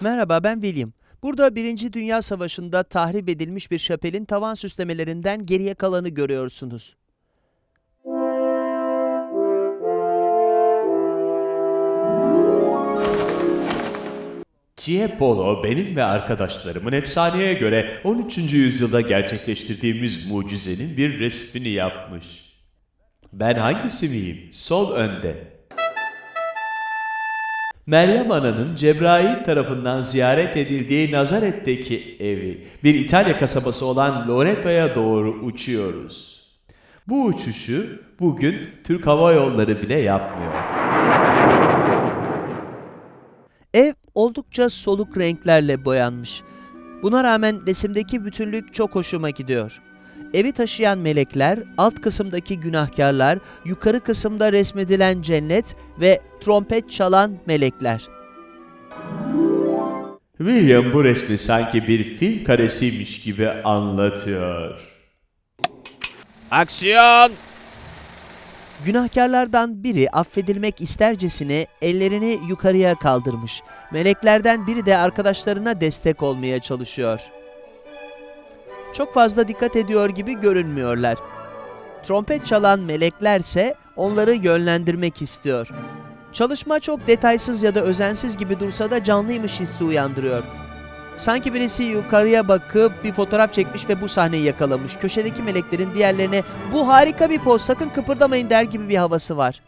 Merhaba, ben William. Burada Birinci Dünya Savaşı'nda tahrip edilmiş bir şapelin tavan süslemelerinden geriye kalanı görüyorsunuz. Tiepolo benim ve arkadaşlarımın efsaneye göre 13. yüzyılda gerçekleştirdiğimiz mucizenin bir resmini yapmış. Ben hangisi miyim? Sol önde. Meryem Ana'nın Cebrail tarafından ziyaret edildiği Nazaret'teki evi, bir İtalya kasabası olan Loreto'ya doğru uçuyoruz. Bu uçuşu bugün Türk Hava Yolları bile yapmıyor. Ev oldukça soluk renklerle boyanmış. Buna rağmen resimdeki bütünlük çok hoşuma gidiyor. Evi taşıyan melekler, alt kısımdaki günahkarlar, yukarı kısımda resmedilen cennet ve trompet çalan melekler. William bu resmi sanki bir film karesiymiş gibi anlatıyor. Aksiyon! Günahkarlardan biri affedilmek istercesine ellerini yukarıya kaldırmış. Meleklerden biri de arkadaşlarına destek olmaya çalışıyor. Çok fazla dikkat ediyor gibi görünmüyorlar. Trompet çalan meleklerse onları yönlendirmek istiyor. Çalışma çok detaysız ya da özensiz gibi dursa da canlıymış hissi uyandırıyor. Sanki birisi yukarıya bakıp bir fotoğraf çekmiş ve bu sahneyi yakalamış. Köşedeki meleklerin diğerlerine bu harika bir poz sakın kıpırdamayın der gibi bir havası var.